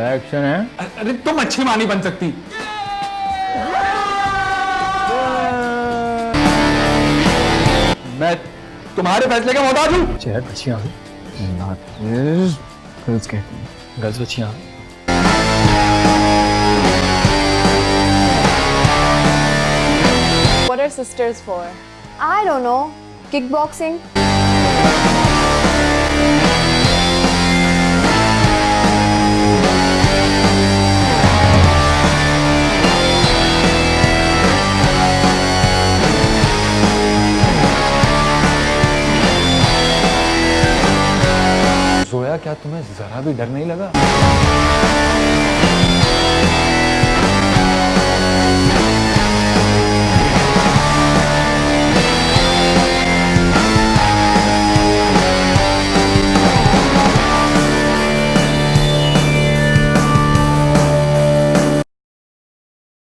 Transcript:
Action ہے ارے تم اچھی ماں نہیں بن سکتی میں تمہارے فیصلے کا محتاج ہوں چہر بچیاں گرلس کہتی ہیں گرلس بچیاں What are sisters for? I don't know. Kickboxing? سویا کیا تمہیں ذرا بھی ڈر نہیں لگا